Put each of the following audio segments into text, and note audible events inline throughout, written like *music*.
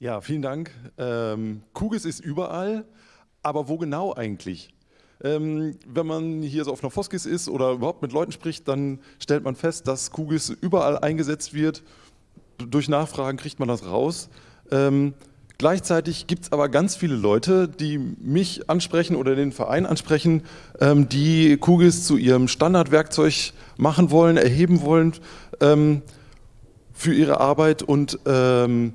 Ja, vielen Dank. Ähm, Kugis ist überall, aber wo genau eigentlich? Ähm, wenn man hier so auf einer Foskis ist oder überhaupt mit Leuten spricht, dann stellt man fest, dass Kugis überall eingesetzt wird. Durch Nachfragen kriegt man das raus. Ähm, gleichzeitig gibt es aber ganz viele Leute, die mich ansprechen oder den Verein ansprechen, ähm, die Kugis zu ihrem Standardwerkzeug machen wollen, erheben wollen ähm, für ihre Arbeit und ähm,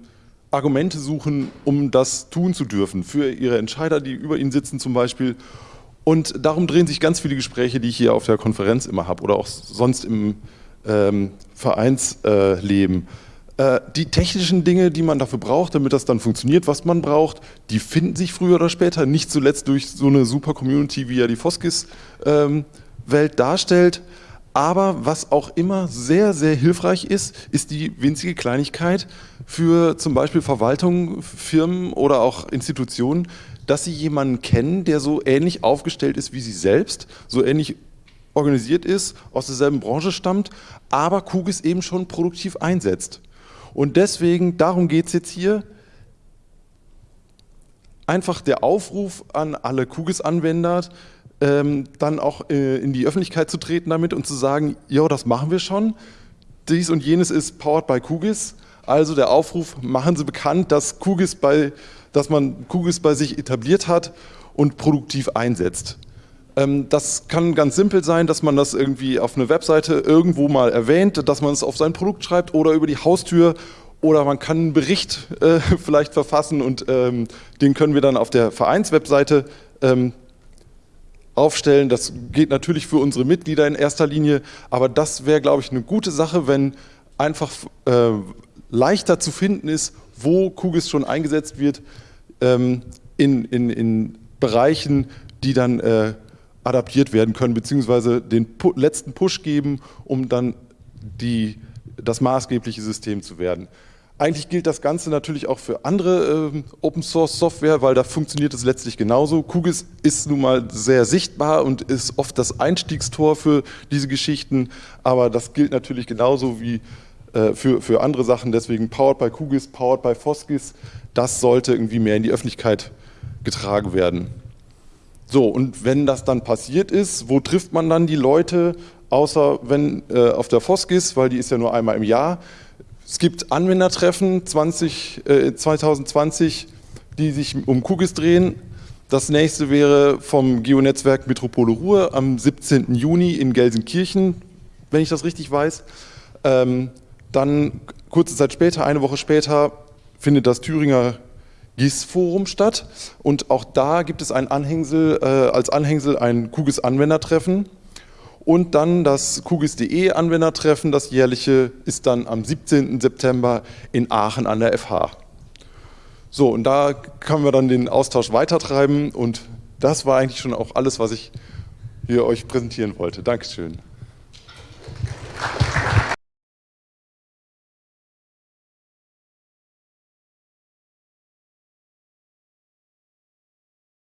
Argumente suchen, um das tun zu dürfen, für ihre Entscheider, die über ihnen sitzen zum Beispiel. Und darum drehen sich ganz viele Gespräche, die ich hier auf der Konferenz immer habe oder auch sonst im ähm, Vereinsleben. Äh, die technischen Dinge, die man dafür braucht, damit das dann funktioniert, was man braucht, die finden sich früher oder später, nicht zuletzt durch so eine super Community, wie ja die Foskis-Welt ähm, darstellt. Aber was auch immer sehr, sehr hilfreich ist, ist die winzige Kleinigkeit für zum Beispiel Verwaltungen, Firmen oder auch Institutionen, dass sie jemanden kennen, der so ähnlich aufgestellt ist wie sie selbst, so ähnlich organisiert ist, aus derselben Branche stammt, aber Kugis eben schon produktiv einsetzt. Und deswegen, darum geht es jetzt hier, einfach der Aufruf an alle Kugis-Anwender, ähm, dann auch äh, in die Öffentlichkeit zu treten damit und zu sagen, ja, das machen wir schon. Dies und jenes ist powered by Kugis. Also der Aufruf, machen Sie bekannt, dass, Kugis bei, dass man Kugis bei sich etabliert hat und produktiv einsetzt. Ähm, das kann ganz simpel sein, dass man das irgendwie auf eine Webseite irgendwo mal erwähnt, dass man es auf sein Produkt schreibt oder über die Haustür oder man kann einen Bericht äh, *laughs* vielleicht verfassen und ähm, den können wir dann auf der Vereinswebseite ähm, aufstellen. Das geht natürlich für unsere Mitglieder in erster Linie, aber das wäre, glaube ich, eine gute Sache, wenn einfach äh, leichter zu finden ist, wo Kugis schon eingesetzt wird ähm, in, in, in Bereichen, die dann äh, adaptiert werden können, beziehungsweise den pu letzten Push geben, um dann die, das maßgebliche System zu werden. Eigentlich gilt das Ganze natürlich auch für andere äh, Open Source Software, weil da funktioniert es letztlich genauso. QGIS ist nun mal sehr sichtbar und ist oft das Einstiegstor für diese Geschichten, aber das gilt natürlich genauso wie äh, für, für andere Sachen. Deswegen Powered by QGIS, Powered by Foskis, das sollte irgendwie mehr in die Öffentlichkeit getragen werden. So, und wenn das dann passiert ist, wo trifft man dann die Leute, außer wenn äh, auf der Foskis, weil die ist ja nur einmal im Jahr, es gibt Anwendertreffen 20, äh, 2020, die sich um Kugis drehen. Das nächste wäre vom Geonetzwerk Metropole Ruhr am 17. Juni in Gelsenkirchen, wenn ich das richtig weiß. Ähm, dann kurze Zeit später, eine Woche später, findet das Thüringer GIS-Forum statt und auch da gibt es ein Anhängsel, äh, als Anhängsel ein Kugis-Anwendertreffen und dann das QGIS.de Anwendertreffen, das jährliche, ist dann am 17. September in Aachen an der FH. So, und da können wir dann den Austausch weitertreiben und das war eigentlich schon auch alles, was ich hier euch präsentieren wollte. Dankeschön.